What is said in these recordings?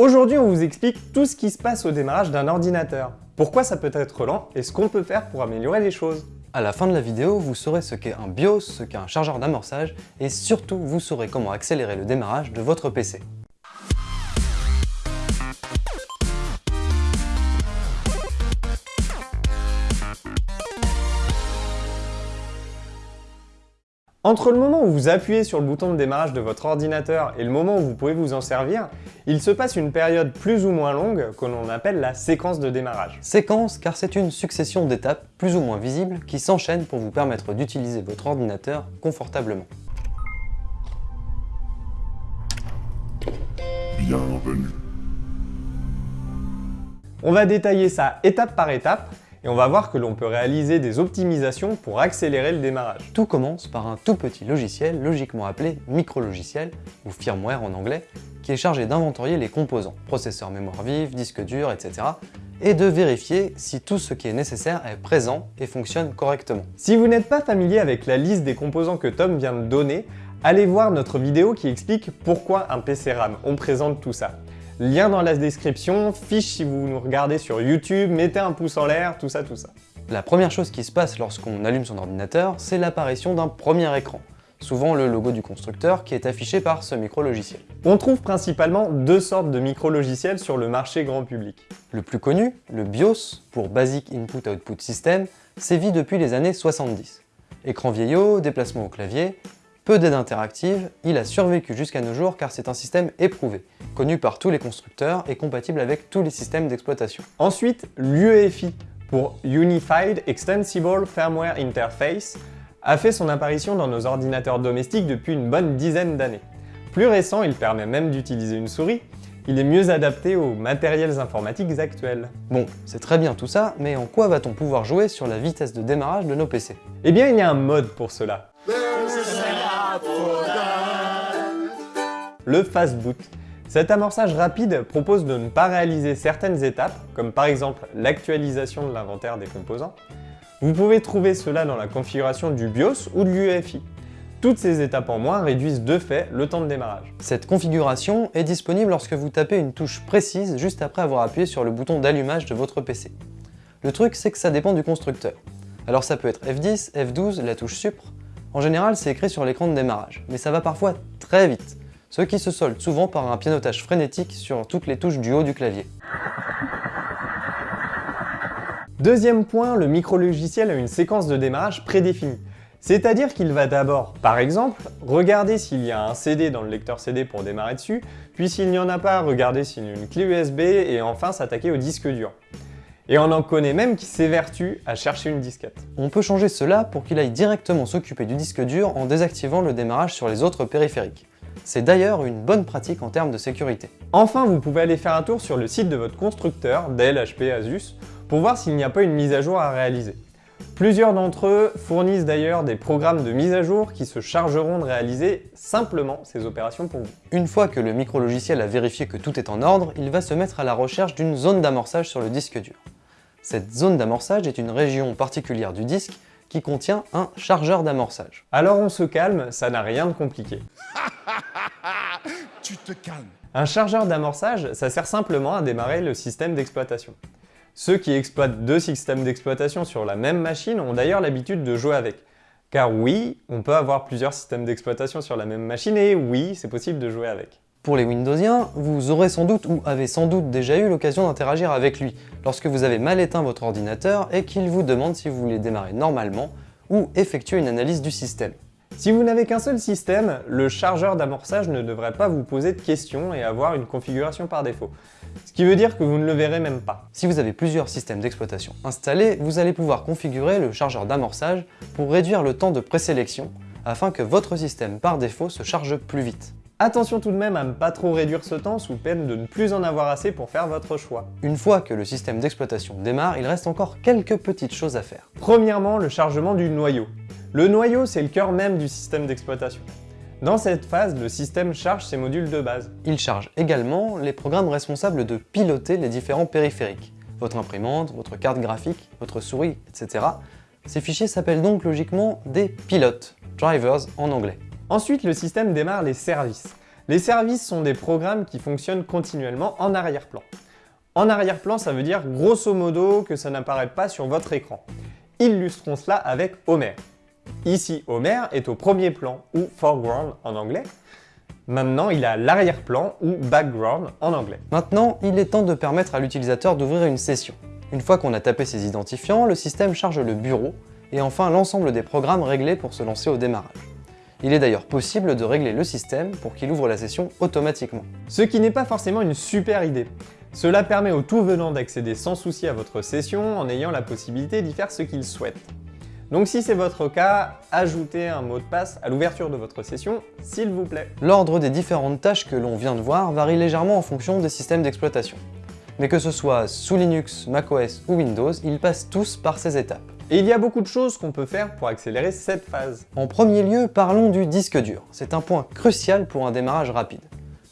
Aujourd'hui, on vous explique tout ce qui se passe au démarrage d'un ordinateur. Pourquoi ça peut être lent et ce qu'on peut faire pour améliorer les choses. À la fin de la vidéo, vous saurez ce qu'est un BIOS, ce qu'est un chargeur d'amorçage et surtout, vous saurez comment accélérer le démarrage de votre PC. Entre le moment où vous appuyez sur le bouton de démarrage de votre ordinateur et le moment où vous pouvez vous en servir, il se passe une période plus ou moins longue que l'on appelle la séquence de démarrage. Séquence car c'est une succession d'étapes plus ou moins visibles qui s'enchaînent pour vous permettre d'utiliser votre ordinateur confortablement. Bienvenue. On va détailler ça étape par étape et on va voir que l'on peut réaliser des optimisations pour accélérer le démarrage. Tout commence par un tout petit logiciel, logiquement appelé micro-logiciel, ou firmware en anglais, qui est chargé d'inventorier les composants, processeur mémoire vive, disque dur, etc., et de vérifier si tout ce qui est nécessaire est présent et fonctionne correctement. Si vous n'êtes pas familier avec la liste des composants que Tom vient de donner, allez voir notre vidéo qui explique pourquoi un PC RAM, on présente tout ça. Lien dans la description, fiche si vous nous regardez sur YouTube, mettez un pouce en l'air, tout ça, tout ça. La première chose qui se passe lorsqu'on allume son ordinateur, c'est l'apparition d'un premier écran, souvent le logo du constructeur qui est affiché par ce micro-logiciel. On trouve principalement deux sortes de micro-logiciels sur le marché grand public. Le plus connu, le BIOS, pour Basic Input Output System, sévit depuis les années 70. Écran vieillot, déplacement au clavier, peu d'aide interactive, il a survécu jusqu'à nos jours car c'est un système éprouvé, connu par tous les constructeurs et compatible avec tous les systèmes d'exploitation. Ensuite, l'UEFI, pour Unified Extensible Firmware Interface, a fait son apparition dans nos ordinateurs domestiques depuis une bonne dizaine d'années. Plus récent, il permet même d'utiliser une souris, il est mieux adapté aux matériels informatiques actuels. Bon, c'est très bien tout ça, mais en quoi va-t-on pouvoir jouer sur la vitesse de démarrage de nos PC Eh bien, il y a un mode pour cela. Le fast boot. Cet amorçage rapide propose de ne pas réaliser certaines étapes, comme par exemple l'actualisation de l'inventaire des composants. Vous pouvez trouver cela dans la configuration du BIOS ou de l'UEFI. Toutes ces étapes en moins réduisent de fait le temps de démarrage. Cette configuration est disponible lorsque vous tapez une touche précise juste après avoir appuyé sur le bouton d'allumage de votre PC. Le truc c'est que ça dépend du constructeur. Alors ça peut être F10, F12, la touche Supre. En général c'est écrit sur l'écran de démarrage, mais ça va parfois très vite ce qui se solde souvent par un pianotage frénétique sur toutes les touches du haut du clavier. Deuxième point, le micro-logiciel a une séquence de démarrage prédéfinie. C'est-à-dire qu'il va d'abord, par exemple, regarder s'il y a un CD dans le lecteur CD pour démarrer dessus, puis s'il n'y en a pas, regarder s'il y a une clé USB, et enfin s'attaquer au disque dur. Et on en connaît même qui s'évertuent à chercher une disquette. On peut changer cela pour qu'il aille directement s'occuper du disque dur en désactivant le démarrage sur les autres périphériques. C'est d'ailleurs une bonne pratique en termes de sécurité. Enfin, vous pouvez aller faire un tour sur le site de votre constructeur, Dell, HP, Asus, pour voir s'il n'y a pas une mise à jour à réaliser. Plusieurs d'entre eux fournissent d'ailleurs des programmes de mise à jour qui se chargeront de réaliser simplement ces opérations pour vous. Une fois que le micro-logiciel a vérifié que tout est en ordre, il va se mettre à la recherche d'une zone d'amorçage sur le disque dur. Cette zone d'amorçage est une région particulière du disque qui contient un chargeur d'amorçage. Alors on se calme, ça n'a rien de compliqué. tu te calmes. Un chargeur d'amorçage, ça sert simplement à démarrer le système d'exploitation. Ceux qui exploitent deux systèmes d'exploitation sur la même machine ont d'ailleurs l'habitude de jouer avec. Car oui, on peut avoir plusieurs systèmes d'exploitation sur la même machine et oui, c'est possible de jouer avec. Pour les Windowsiens, vous aurez sans doute ou avez sans doute déjà eu l'occasion d'interagir avec lui lorsque vous avez mal éteint votre ordinateur et qu'il vous demande si vous voulez démarrer normalement ou effectuer une analyse du système. Si vous n'avez qu'un seul système, le chargeur d'amorçage ne devrait pas vous poser de questions et avoir une configuration par défaut. Ce qui veut dire que vous ne le verrez même pas. Si vous avez plusieurs systèmes d'exploitation installés, vous allez pouvoir configurer le chargeur d'amorçage pour réduire le temps de présélection afin que votre système par défaut se charge plus vite. Attention tout de même à ne pas trop réduire ce temps sous peine de ne plus en avoir assez pour faire votre choix. Une fois que le système d'exploitation démarre, il reste encore quelques petites choses à faire. Premièrement, le chargement du noyau. Le noyau, c'est le cœur même du système d'exploitation. Dans cette phase, le système charge ses modules de base. Il charge également les programmes responsables de piloter les différents périphériques. Votre imprimante, votre carte graphique, votre souris, etc. Ces fichiers s'appellent donc logiquement des pilotes, drivers en anglais. Ensuite, le système démarre les services. Les services sont des programmes qui fonctionnent continuellement en arrière-plan. En arrière-plan, ça veut dire grosso modo que ça n'apparaît pas sur votre écran. Illustrons cela avec Homer. Ici, Homer est au premier plan, ou foreground en anglais. Maintenant, il à l'arrière-plan, ou background en anglais. Maintenant, il est temps de permettre à l'utilisateur d'ouvrir une session. Une fois qu'on a tapé ses identifiants, le système charge le bureau, et enfin l'ensemble des programmes réglés pour se lancer au démarrage. Il est d'ailleurs possible de régler le système pour qu'il ouvre la session automatiquement. Ce qui n'est pas forcément une super idée. Cela permet au tout venant d'accéder sans souci à votre session en ayant la possibilité d'y faire ce qu'il souhaite. Donc si c'est votre cas, ajoutez un mot de passe à l'ouverture de votre session, s'il vous plaît. L'ordre des différentes tâches que l'on vient de voir varie légèrement en fonction des systèmes d'exploitation. Mais que ce soit sous Linux, macOS ou Windows, ils passent tous par ces étapes. Et il y a beaucoup de choses qu'on peut faire pour accélérer cette phase. En premier lieu, parlons du disque dur. C'est un point crucial pour un démarrage rapide.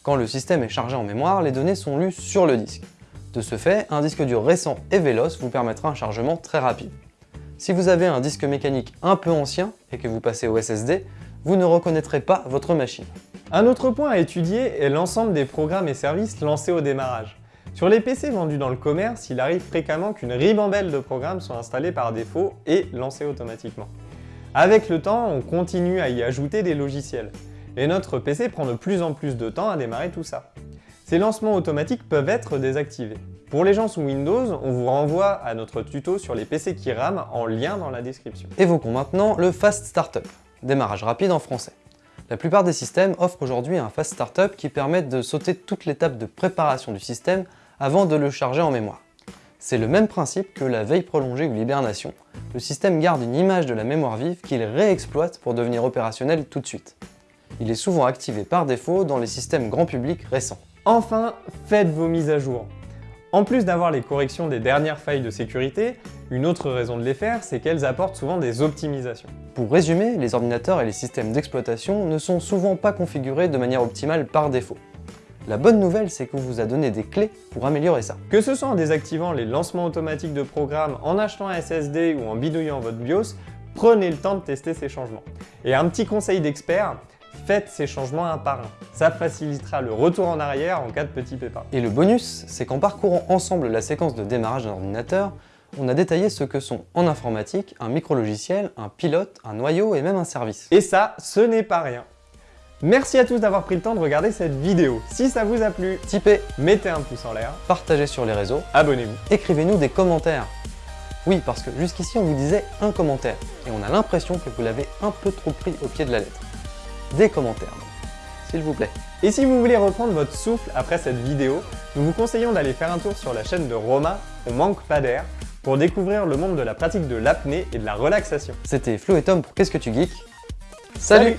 Quand le système est chargé en mémoire, les données sont lues sur le disque. De ce fait, un disque dur récent et véloce vous permettra un chargement très rapide. Si vous avez un disque mécanique un peu ancien et que vous passez au SSD, vous ne reconnaîtrez pas votre machine. Un autre point à étudier est l'ensemble des programmes et services lancés au démarrage. Sur les PC vendus dans le commerce, il arrive fréquemment qu'une ribambelle de programmes soit installée par défaut et lancée automatiquement. Avec le temps, on continue à y ajouter des logiciels, et notre PC prend de plus en plus de temps à démarrer tout ça. Ces lancements automatiques peuvent être désactivés. Pour les gens sous Windows, on vous renvoie à notre tuto sur les PC qui rament en lien dans la description. Évoquons maintenant le Fast Startup, démarrage rapide en français. La plupart des systèmes offrent aujourd'hui un Fast Startup qui permet de sauter toute l'étape de préparation du système avant de le charger en mémoire. C'est le même principe que la veille prolongée ou l'hibernation. Le système garde une image de la mémoire vive qu'il réexploite pour devenir opérationnel tout de suite. Il est souvent activé par défaut dans les systèmes grand public récents. Enfin, faites vos mises à jour. En plus d'avoir les corrections des dernières failles de sécurité, une autre raison de les faire, c'est qu'elles apportent souvent des optimisations. Pour résumer, les ordinateurs et les systèmes d'exploitation ne sont souvent pas configurés de manière optimale par défaut. La bonne nouvelle, c'est qu'on vous a donné des clés pour améliorer ça. Que ce soit en désactivant les lancements automatiques de programmes, en achetant un SSD ou en bidouillant votre BIOS, prenez le temps de tester ces changements. Et un petit conseil d'expert, faites ces changements un par un. Ça facilitera le retour en arrière en cas de petit pépin. Et le bonus, c'est qu'en parcourant ensemble la séquence de démarrage d'un ordinateur, on a détaillé ce que sont en informatique un micro-logiciel, un pilote, un noyau et même un service. Et ça, ce n'est pas rien. Merci à tous d'avoir pris le temps de regarder cette vidéo. Si ça vous a plu, Tipez, mettez un pouce en l'air, partagez sur les réseaux, abonnez-vous. écrivez-nous des commentaires. Oui, parce que jusqu'ici on vous disait un commentaire, et on a l'impression que vous l'avez un peu trop pris au pied de la lettre. Des commentaires, s'il vous plaît. Et si vous voulez reprendre votre souffle après cette vidéo, nous vous conseillons d'aller faire un tour sur la chaîne de Roma, On manque pas d'air, pour découvrir le monde de la pratique de l'apnée et de la relaxation. C'était Flo et Tom pour Qu'est-ce que tu geeks? Salut, Salut